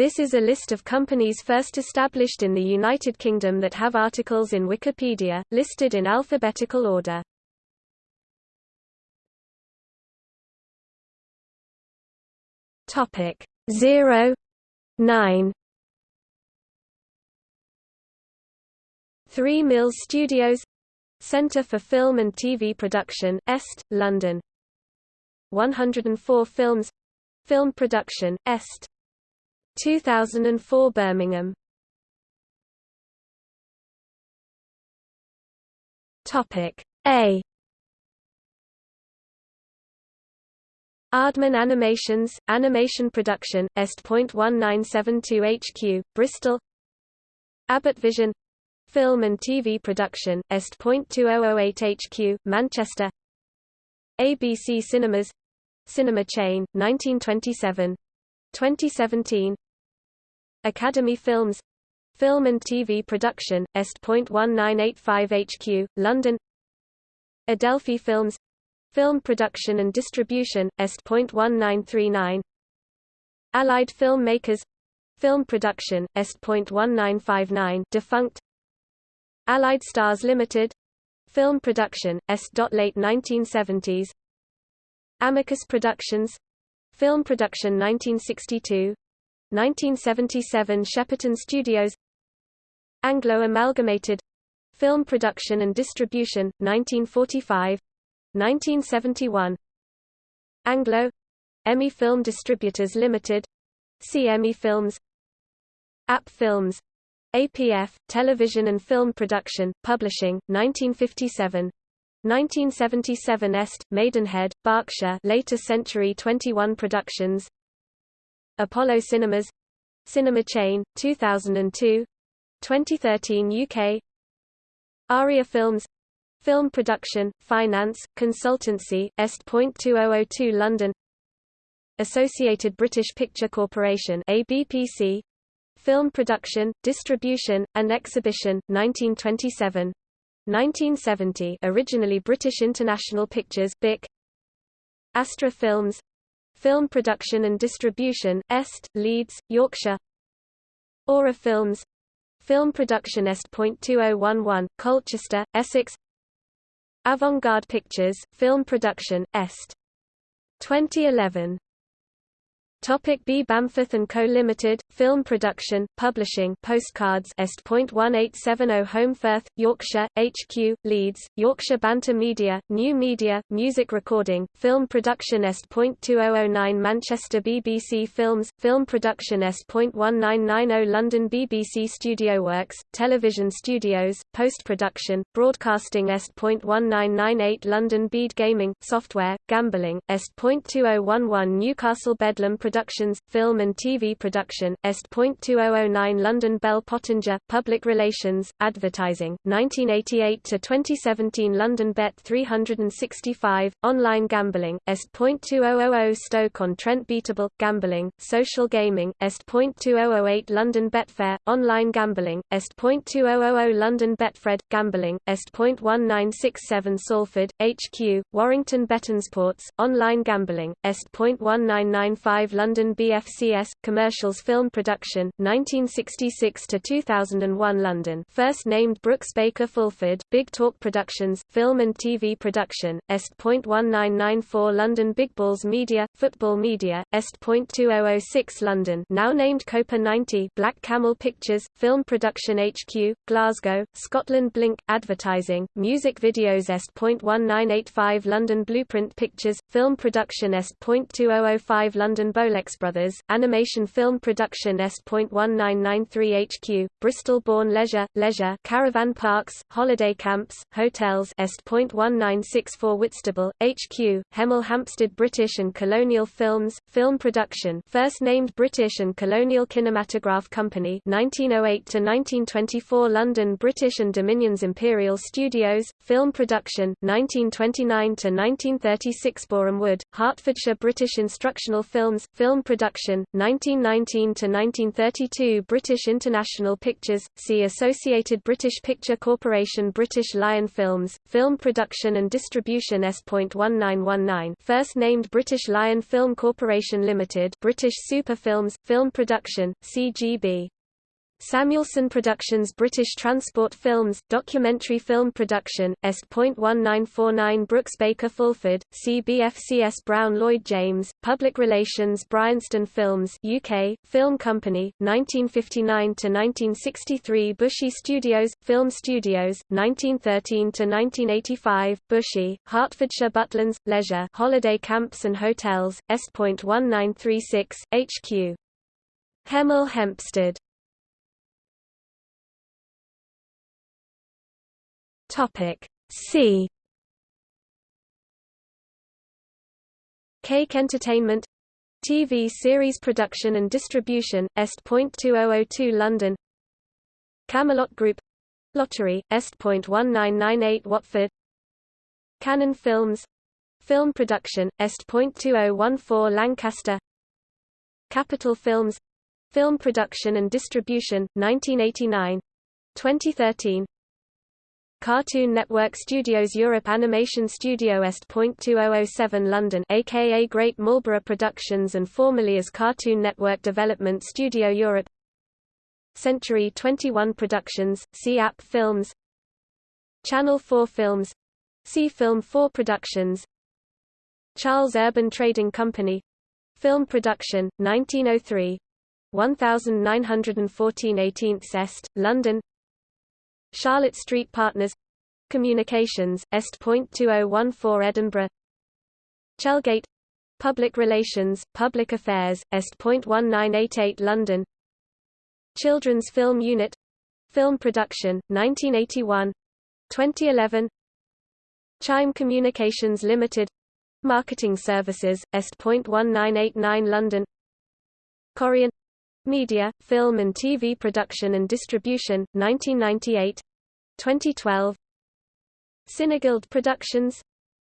This is a list of companies first established in the United Kingdom that have articles in Wikipedia, listed in alphabetical order. Topic 0 9 Three Mills Studios Centre for Film and TV Production, Est, London. 104 Films Film Production, Est 2004 Birmingham. Topic A. Aardman Animations, Animation Production, Est.1972 HQ, Bristol. Abbott Vision. Film and TV Production, Est.2008 HQ, Manchester. ABC Cinemas. Cinema Chain, 1927 2017 Academy Films. Film and TV Production, Est.1985 HQ, London. Adelphi Films. Film Production and Distribution, Est.1939 Allied Filmmakers. Film Production, Est.1959 defunct. Allied Stars Limited. Film Production, Est. Late 1970s Amicus Productions. Film Production 1962 1977 Shepperton Studios. Anglo Amalgamated. Film Production and Distribution, 1945 1971 Anglo. Emmy Film Distributors Limited. CME Films. App Films. APF Television and Film Production Publishing 1957 1977 Est Maidenhead Berkshire later Century 21 Productions Apollo Cinemas Cinema Chain 2002 2013 UK Aria Films Film Production, Finance, Consultancy, Est.2002 London Associated British Picture Corporation ABPC Film Production, Distribution, and Exhibition, 1927 1970 originally British International Pictures BIC Astra Films Film Production and Distribution, Est, Leeds, Yorkshire. Aura Films. Film Production Est.2011, Colchester, Essex. Avant-Garde Pictures, Film Production, Est. 2011 Topic B Bamforth and Co Limited Film Production Publishing Postcards Est.1870 Holmfirth Yorkshire HQ Leeds Yorkshire Banter Media New Media Music Recording Film Production Est.2009 Manchester BBC Films Film Production Est.1990 London BBC Studio Works Television Studios Post Production Broadcasting Est.1998 London Bede Gaming Software Gambling Est. Est.2011 Newcastle Bedlam Productions, Film and TV Production, Est.2009 London Bell Pottinger, Public Relations, Advertising, 1988–2017 London Bet 365, Online Gambling, Est.2000 Stoke-on-Trent Beatable, Gambling, Social Gaming, Est.2008 London Betfair, Online Gambling, Est.2000 London Betfred, Gambling, Est.1967 Salford, HQ, Warrington Bettensports, Online Gambling, Est.1995 London BFCS, Commercials Film Production, 1966–2001 London. First named Brooks Baker Fulford, Big Talk Productions, Film and TV Production, Est.1994 London Big Balls Media, Football Media, Est.2006 London. Now named Copa 90 Black Camel Pictures, Film Production HQ, Glasgow, Scotland Blink, Advertising, Music Videos Est.1985 London Blueprint Pictures, Film Production Est.2005 London Bolex Brothers, Animation Film Production Est.1993 HQ, Bristol-Bourne Leisure, Leisure Caravan Parks, Holiday Camps, Hotels Est.1964 Whitstable, HQ, Hemel Hempstead British and Colonial Films, Film Production first named British and Colonial Kinematograph Company 1908–1924 London British and Dominions Imperial Studios, Film Production 1929–1936 Boreham Wood, Hertfordshire British Instructional Films, Film Production, 1919–1932 British International Pictures, see Associated British Picture Corporation British Lion Films, Film Production and Distribution S.1919 First named British Lion Film Corporation Limited British Super Films, Film Production, CGB Samuelson Productions British Transport Films, Documentary Film Production, Est.1949 Brooks Baker Fulford, CBFCS Brown Lloyd James, Public Relations Bryanston Films UK, Film Company, 1959–1963 Bushey Studios, Film Studios, 1913–1985, Bushey, Hertfordshire Butlins, Leisure Holiday Camps and Hotels, Est.1936, HQ. Hemel Hempstead Topic C. Cake Entertainment TV series production and distribution, Est.2002 London. Camelot Group Lottery, Est.1998 Watford. Canon Films Film production, Est.2014 Lancaster. Capital Films Film production and distribution, 1989 2013 Cartoon Network Studios Europe Animation Studio Est.2007 London aka Great Marlborough Productions and formerly as Cartoon Network Development Studio Europe. Century 21 Productions, C-App Films. Channel 4 Films. C Film 4 Productions. Charles Urban Trading Company. Film Production, 1903 1914 18th Est, London Charlotte Street Partners Communications, Est.2014 Edinburgh Chelgate Public Relations, Public Affairs, Est.1988 London Children's Film Unit Film Production, 1981 2011 Chime Communications Limited Marketing Services, Est.1989 London Corian Media, Film and TV Production and Distribution, 1998 2012 Cineguild Productions.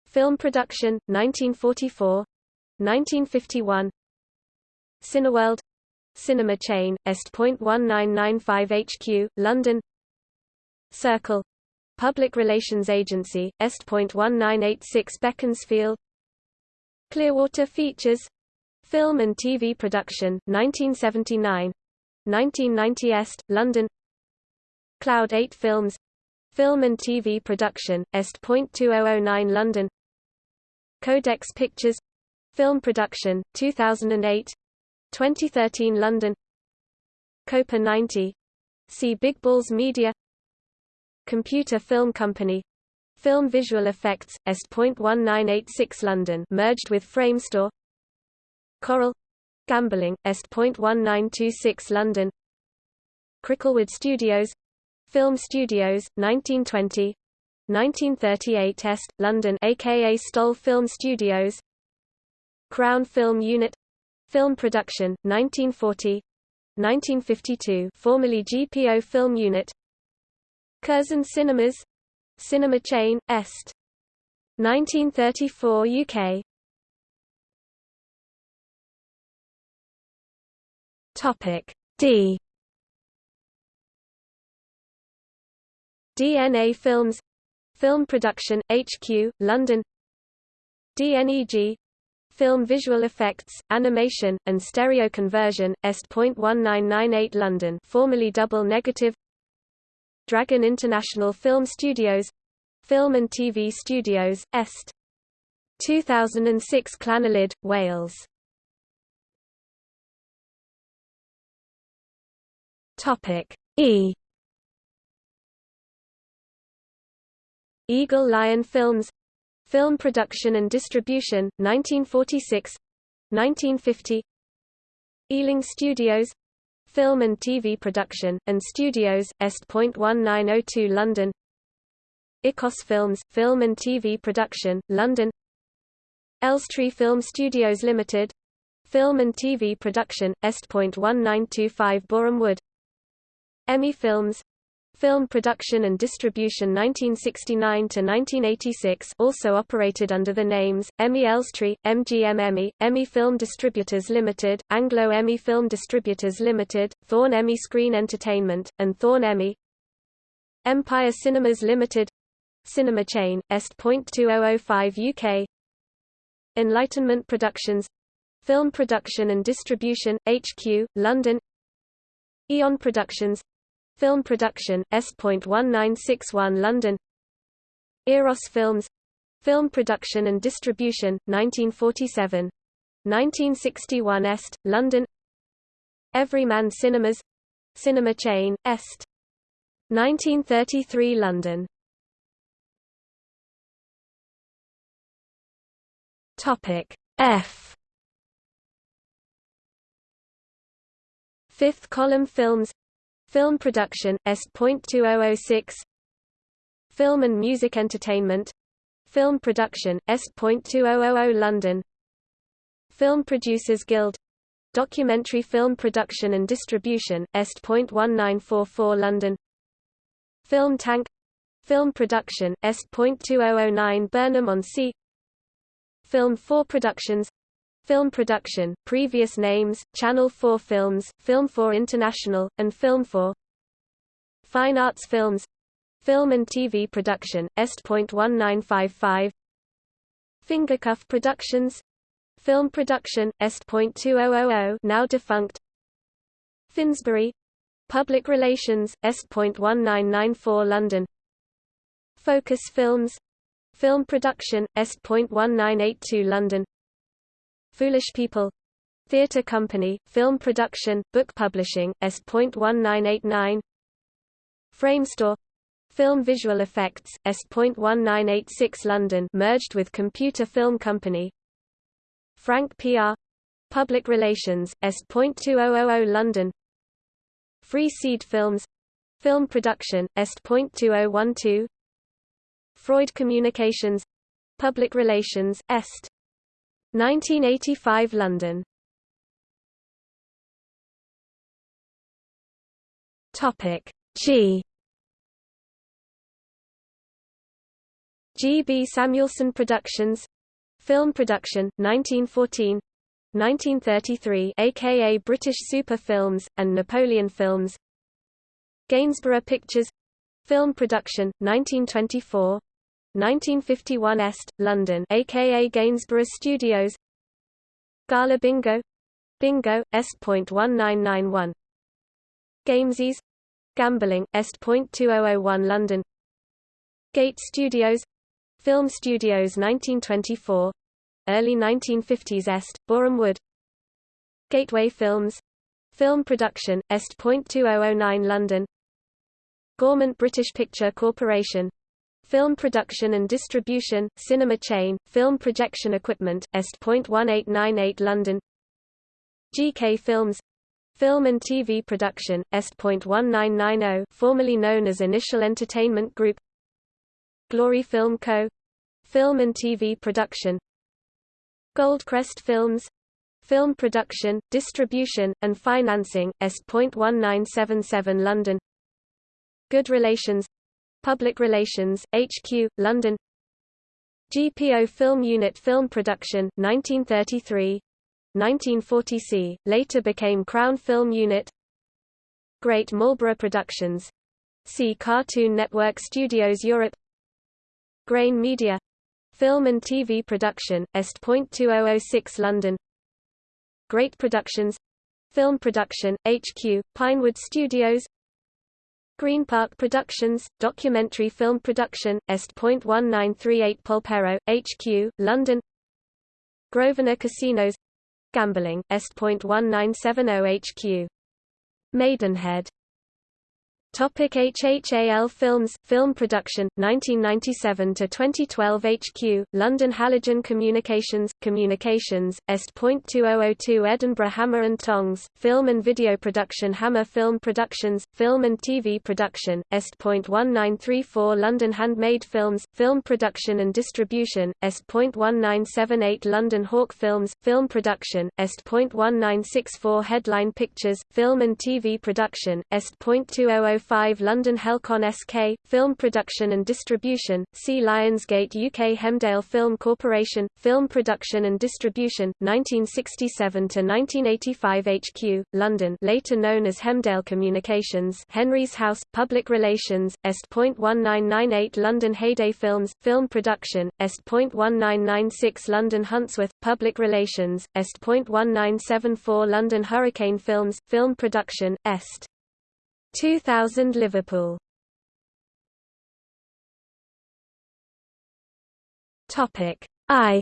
Film Production, 1944 1951 Cineworld. Cinema Chain, Est.1995 HQ, London. Circle. Public Relations Agency, Est.1986 Beaconsfield. Clearwater Features Film and TV Production, 1979 1990 Est, London. Cloud 8 Films. Film and TV Production, Est.2009 London. Codex Pictures. Film Production, 2008 2013 London. Copa 90 See Big Balls Media. Computer Film Company. Film Visual Effects, Est.1986 London. Merged with Framestore Coral Gambling, Est.1926 London. Cricklewood Studios. Film Studios, 1920 1938 Est, London aka Stoll Film Studios. Crown Film Unit. Film Production, 1940 1952 formerly GPO Film Unit. Curzon Cinemas. Cinema Chain, Est. 1934 UK Topic D. DNA Films Film Production, HQ, London. DNEG Film Visual Effects, Animation, and Stereo Conversion, Est.1998 London. Formerly Double Negative. Dragon International Film Studios. Film and TV Studios, Est. 2006 Llanilid, Wales Topic. E. Eagle Lion Films. Film Production and Distribution, 1946 1950 Ealing Studios. Film and TV Production, and Studios, Est.1902 London. Ecosse Films, Film and TV Production, London. Elstree Film Studios Limited. Film and TV Production, Est.1925 Boreham Wood Emmy Films Film Production and Distribution 1969 to 1986 also operated under the names Emmy Elstree, MGM Emmy, Emmy Film Distributors Limited, Anglo Emmy Film Distributors Limited, Thorn Emmy Screen Entertainment, and Thorn Emmy. Empire Cinemas Limited, Cinema Chain, Est.2005 UK. Enlightenment Productions, Film Production and Distribution, HQ, London. Eon Productions, Film Production, S.1961 London. Eros Films. Film Production and Distribution, 1947 1961 Est, London. Everyman Cinemas. Cinema Chain, Est. 1933 London. Topic F. Fifth Column Films Film Production, Est.2006 Film and Music Entertainment. Film Production, Est.2000 London. Film Producers Guild. Documentary Film Production and Distribution, Est.1944 London. Film Tank. Film Production, Est.2009 Burnham-on-Sea. Film 4 Productions Film production, previous names, Channel 4 Films, Film 4 International, and Film 4 Fine Arts Films Film and TV production, Est.1955 Fingercuff Productions Film production, Est.2000 now defunct Finsbury Public Relations, Est.1994 London Focus Films Film production, Est.1982 London Foolish People. Theatre Company, Film Production, Book Publishing, S.1989 Framestore Film Visual Effects, S.1986 London merged with Computer Film Company. Frank PR Public Relations, S.2000 London. Free Seed Films. Film Production, Est.2012 Freud Communications. Public Relations, Est. 1985 London. Topic G. G. B. Samuelson Productions. Film Production, 1914 1933 aka British Super Films, and Napoleon Films. Gainsborough Pictures. Film Production, 1924 1951 Est, London aka Gainsborough Studios. Gala Bingo. Bingo, Est.1991 Gamesys Gambling, Est.2001 London. Gate Studios. Film Studios 1924 Early 1950s Est, Boreham Wood. Gateway Films. Film Production, Est.2009 London. Gaumont British Picture Corporation Film production and distribution, cinema chain, film projection equipment, Est.1898 London. GK Films. Film and TV production, Est.1990 formerly known as Initial Entertainment Group. Glory Film Co. Film and TV production. Goldcrest Films. Film production, distribution, and financing, Est.1977 London. Good Relations Public Relations, HQ, London. GPO Film Unit Film Production, 1933 1940C, later became Crown Film Unit. Great Marlborough Productions. See Cartoon Network Studios Europe. Grain Media. Film and TV Production, Est.2006 London. Great Productions. Film Production, HQ, Pinewood Studios Green Park Productions, documentary film production, Est.1938 Polperro, HQ, London. Grosvenor Casinos. Gambling, Est.1970 HQ Maidenhead Topic HHAL Films Film Production 1997 to 2012 HQ London Halogen Communications Communications Est.2002 Edinburgh Hammer and Tongs Film and Video Production Hammer Film Productions Film and TV Production Est.1934 London Handmade Films Film Production and Distribution Est.1978 London Hawk Films Film Production Est.1964 Headline Pictures Film and TV Production Est.2005 205 London Helkon SK, Film Production and Distribution, C Lionsgate UK Hemdale Film Corporation, Film Production and Distribution, 1967–1985 HQ, London later known as Hemdale Communications Henry's House, Public Relations, Est.1998 London Heyday Films, Film Production, Est.1996 London Huntsworth, Public Relations, Est.1974 London Hurricane Films, Film Production, Est. 2000 Liverpool. Topic I.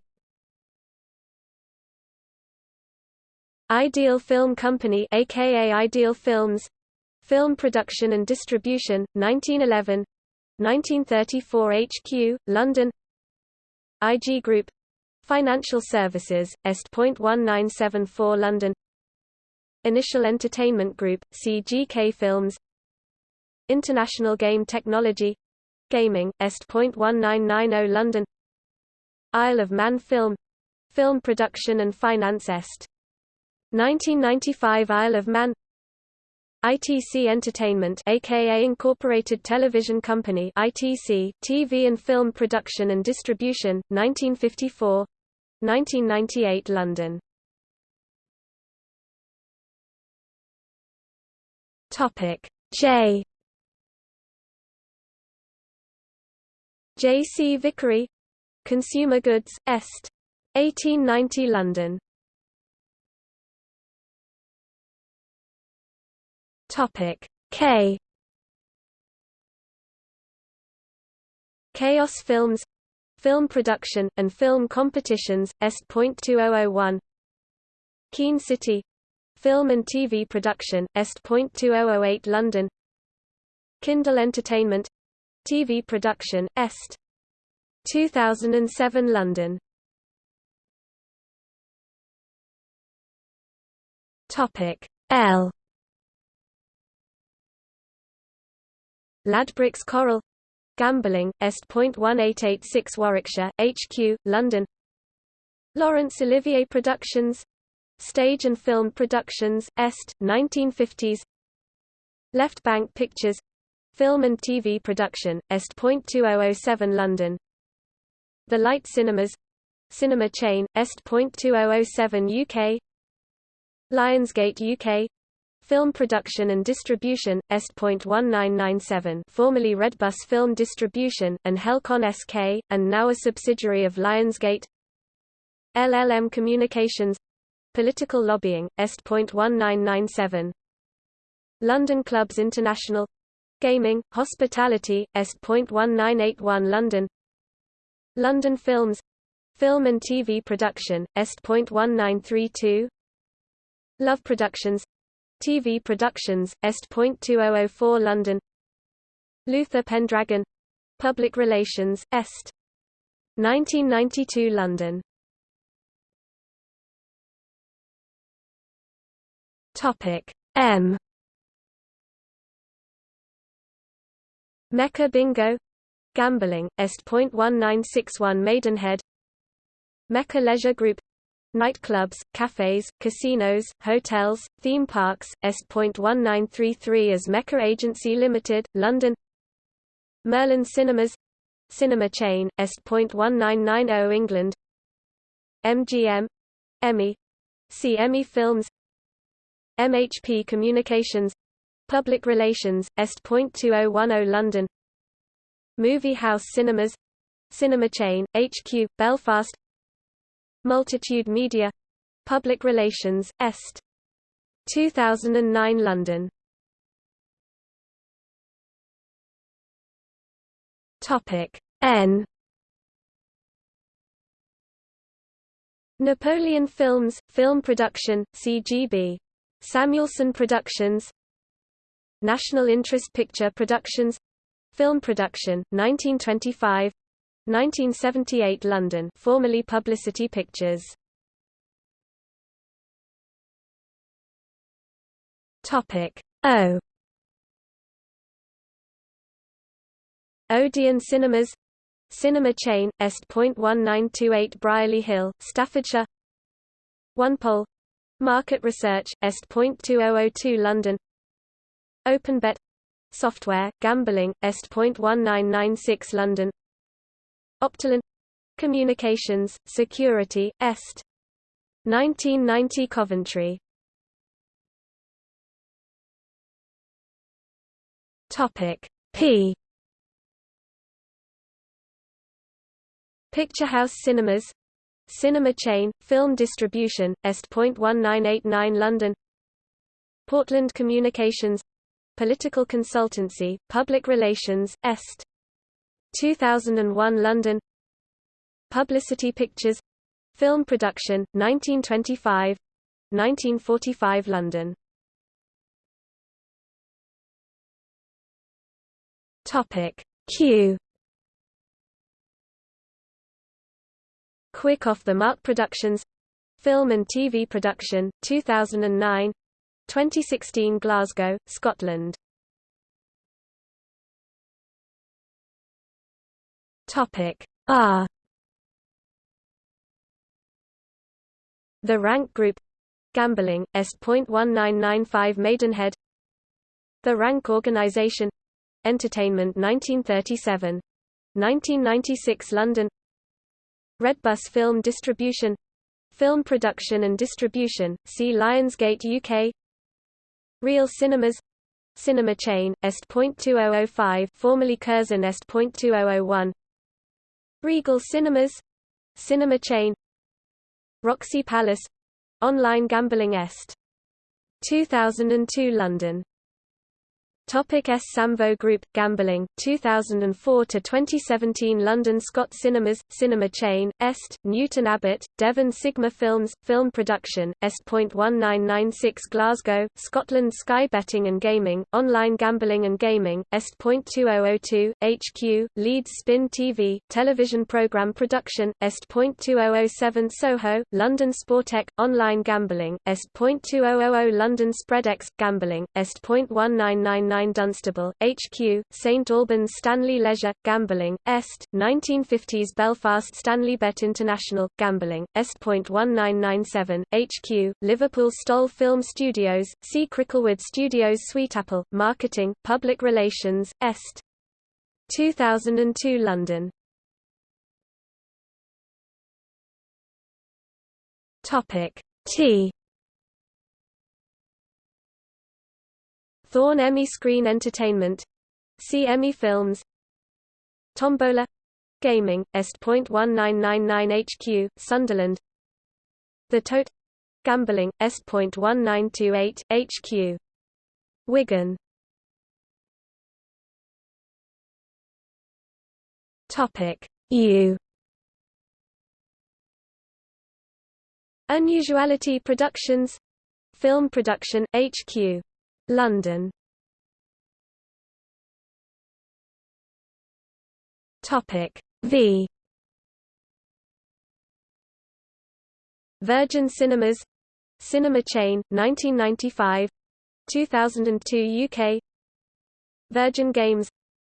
Ideal Film Company aka Ideal Films. Film Production and Distribution 1911 1934 HQ London. IG Group. Financial Services Est. Est.1974 London Initial Entertainment Group, CGK Films. International Game Technology. Gaming, Est.1990 London. Isle of Man Film. Film Production and Finance Est. 1995 Isle of Man. ITC Entertainment aka Incorporated Television Company ITC TV and Film Production and Distribution 1954 1998 London Topic J J. C. Vickery Consumer Goods, Est. 1890 London Topic K Kaos Films Film production, and film competitions, Est.2001 Keen City Film and TV Production, Est.2008 London. Kindle Entertainment. TV Production, Est. 2007 London. Topic. L. Ladbrokes Coral. Gambling, Est.1886 Warwickshire, HQ, London. Laurence Olivier Productions Stage and Film Productions, Est, 1950s Left Bank Pictures. Film and TV Production, Est.2007 London. The Light Cinemas. Cinema Chain, Est.2007 UK Lionsgate UK Film Production and Distribution, Est.1997 formerly Redbus Film Distribution, and Helkon SK, and now a subsidiary of Lionsgate. LLM Communications Political lobbying, Est.1997 London Clubs International. Gaming, Hospitality, Est.1981 London. London Films. Film and TV Production, Est.1932 Love Productions. TV Productions, Est.2004 London. Luther Pendragon. Public Relations, Est. 1992 London Topic. M. Mecca Bingo. Gambling, Est.1961 Maidenhead. Mecca Leisure Group. Nightclubs, cafes, casinos, hotels, theme parks, Est.1933 as Mecca Agency Limited, London. Merlin Cinemas. Cinema chain, Est.1990 England. MGM Emmy. See Emmy Films MHP Communications Public Relations, Est.2010 London. Movie House Cinemas Cinema Chain, HQ, Belfast. Multitude Media Public Relations, Est. 2009 London. Topic N. Napoleon Films, Film Production, CGB Samuelson Productions. National Interest Picture Productions. Film Production, 1925 1978 London formerly Publicity Pictures. Topic. O. Odeon Cinemas. Cinema chain, Est.1928 Brierley Hill, Staffordshire. OnePoll Market Research, Est.2002 London. OpenBet. Software, Gambling, Est.1996 London. Optolin. Communications, Security, Est. 1990 Coventry. Topic. P. Picture House Cinemas Cinema Chain, Film Distribution, Est.1989 London. Portland Communications. Political Consultancy, Public Relations, Est. 2001 London. Publicity Pictures. Film Production, 1925 1945 London. Topic. Q Quick Off the Mark Productions. Film and TV Production, 2009 2016 Glasgow, Scotland. Topic R The Rank Group. Gambling, Est.1995 Maidenhead. The Rank Organisation Entertainment 1937 1996 London Redbus Film Distribution Film Production and Distribution, see Lionsgate UK Real Cinemas Cinema Chain, Est.2005 formerly Curzon Est.2001 Regal Cinemas Cinema Chain Roxy Palace Online Gambling Est. 2002 London Topic S. Samvo Group Gambling 2004 to 2017 London Scott Cinemas Cinema Chain Est Newton Abbot Devon Sigma Films Film Production Est.1996 Glasgow Scotland Sky Betting and Gaming Online Gambling and Gaming Est.2002 HQ Leeds Spin TV Television Programme Production Est.2007 Soho London Sportech Online Gambling Est.2000 London Spreadex Gambling Est.1999 9 Dunstable, HQ, St Albans Stanley Leisure, Gambling, Est, 1950s Belfast Stanley Bet International, Gambling, Est.1997, HQ, Liverpool Stoll Film Studios, C. Cricklewood Studios Sweetapple, Marketing, Public Relations, Est. 2002 London Topic T Thorn Emmy Screen Entertainment. See Emmy Films. Tombola Gaming, Est.1999 HQ, Sunderland. The Tote. Gambling, Est.1928 HQ. Wigan. Topic. U. Unusuality Productions. Film Production, HQ London. Topic V. Virgin Cinemas Cinema Chain 1995 2002 UK Virgin Games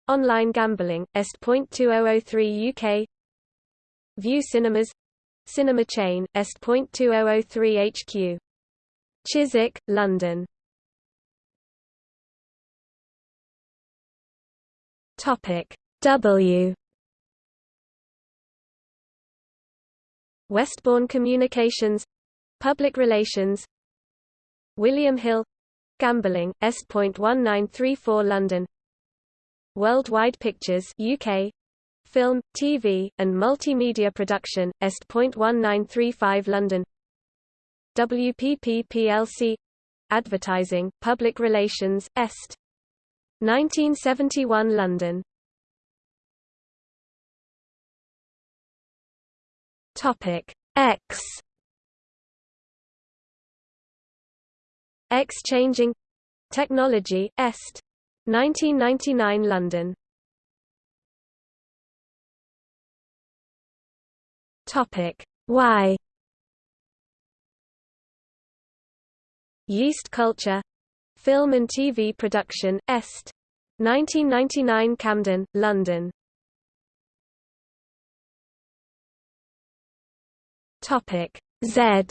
Online Gambling Est.2003 UK View Cinemas Cinema Chain Est.2003 HQ Chiswick, London Topic W. Westbourne Communications Public Relations William Hill Gambling, Est.1934 London. Worldwide Pictures UK Film, TV, and Multimedia Production, Est.1935 London. WPP plc Advertising, Public Relations, Est. 1971 London. Topic X. X changing technology Est. 1999 London. Topic Y. Yeast culture Film and TV production, Est. 1999 Camden, London. Topic Z.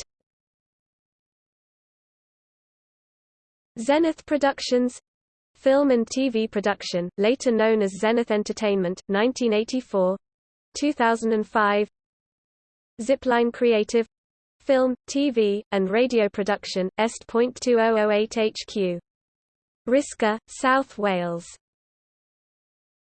Zenith Productions Film and TV Production, later known as Zenith Entertainment, 1984 2005 Zipline Creative Film, TV, and Radio Production, Est.2008 HQ. Risca, South Wales